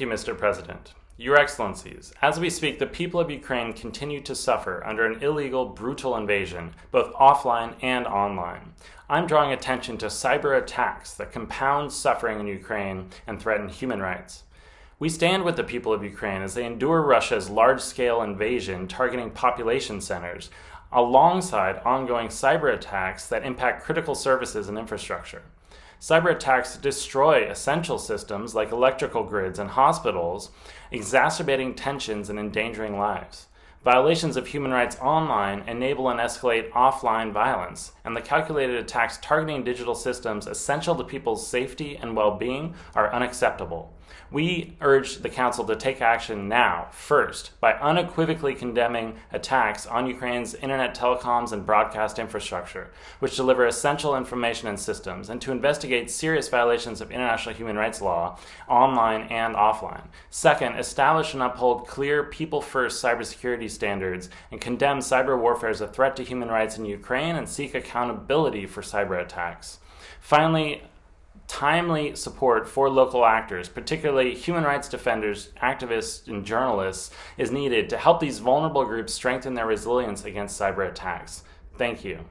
you, Mr. President. Your Excellencies, as we speak, the people of Ukraine continue to suffer under an illegal, brutal invasion, both offline and online. I'm drawing attention to cyber attacks that compound suffering in Ukraine and threaten human rights. We stand with the people of Ukraine as they endure Russia's large scale invasion targeting population centers, alongside ongoing cyber attacks that impact critical services and infrastructure. Cyber attacks destroy essential systems like electrical grids and hospitals, exacerbating tensions and endangering lives. Violations of human rights online enable and escalate offline violence, and the calculated attacks targeting digital systems essential to people's safety and well-being are unacceptable. We urge the Council to take action now, first, by unequivocally condemning attacks on Ukraine's internet telecoms and broadcast infrastructure, which deliver essential information and systems, and to investigate serious violations of international human rights law, online and offline. Second, establish and uphold clear people-first cybersecurity standards and condemn cyber warfare as a threat to human rights in Ukraine and seek accountability for cyber attacks. Finally, timely support for local actors, particularly human rights defenders, activists, and journalists, is needed to help these vulnerable groups strengthen their resilience against cyber attacks. Thank you.